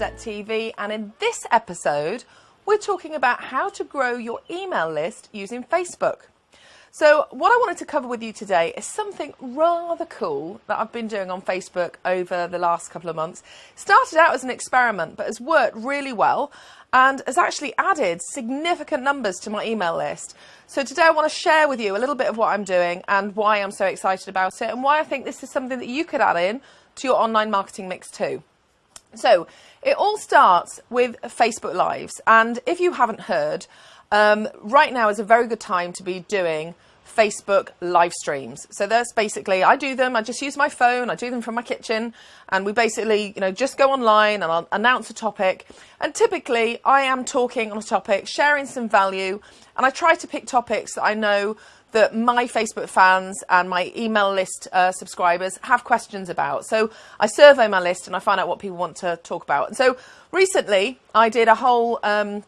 TV and in this episode we're talking about how to grow your email list using Facebook. So what I wanted to cover with you today is something rather cool that I've been doing on Facebook over the last couple of months. Started out as an experiment but has worked really well and has actually added significant numbers to my email list. So today I want to share with you a little bit of what I'm doing and why I'm so excited about it and why I think this is something that you could add in to your online marketing mix too. So it all starts with Facebook Lives. And if you haven't heard, um, right now is a very good time to be doing Facebook live streams. So that's basically, I do them, I just use my phone, I do them from my kitchen, and we basically, you know, just go online and I'll announce a topic. And typically I am talking on a topic, sharing some value, and I try to pick topics that I know that my Facebook fans and my email list uh, subscribers have questions about. So I survey my list and I find out what people want to talk about. And so recently I did a whole um,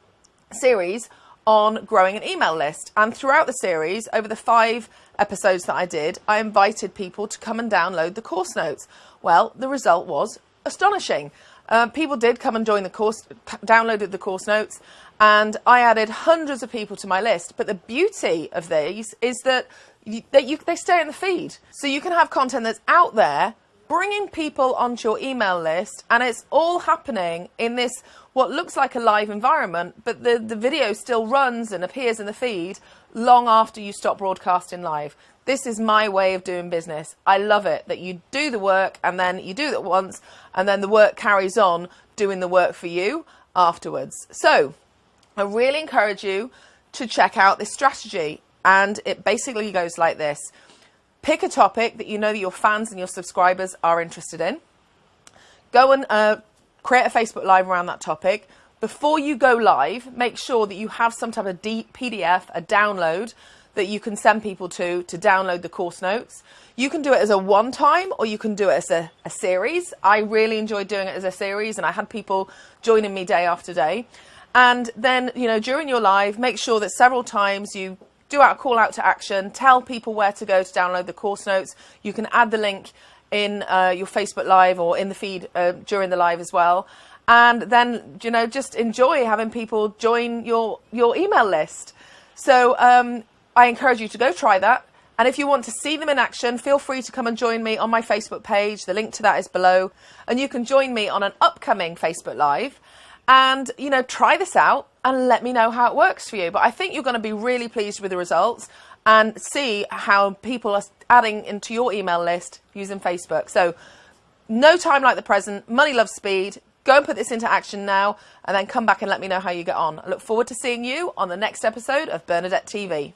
series on growing an email list. And throughout the series, over the five episodes that I did, I invited people to come and download the course notes. Well, the result was astonishing. Uh, people did come and join the course, downloaded the course notes, and I added hundreds of people to my list. But the beauty of these is that, you, that you, they stay in the feed. So you can have content that's out there, bringing people onto your email list, and it's all happening in this what looks like a live environment, but the, the video still runs and appears in the feed long after you stop broadcasting live. This is my way of doing business. I love it that you do the work and then you do it once and then the work carries on doing the work for you afterwards. So I really encourage you to check out this strategy and it basically goes like this. Pick a topic that you know that your fans and your subscribers are interested in. Go and uh, create a Facebook Live around that topic. Before you go live, make sure that you have some type of PDF, a download that you can send people to to download the course notes. You can do it as a one time or you can do it as a, a series. I really enjoyed doing it as a series and I had people joining me day after day. And then, you know, during your live, make sure that several times you do out call out to action, tell people where to go to download the course notes. You can add the link in uh, your Facebook Live or in the feed uh, during the live as well. And then, you know, just enjoy having people join your, your email list. So um, I encourage you to go try that. And if you want to see them in action, feel free to come and join me on my Facebook page. The link to that is below. And you can join me on an upcoming Facebook Live and, you know, try this out and let me know how it works for you. But I think you're going to be really pleased with the results and see how people are adding into your email list using Facebook. So no time like the present, money loves speed. Go and put this into action now and then come back and let me know how you get on. I look forward to seeing you on the next episode of Bernadette TV.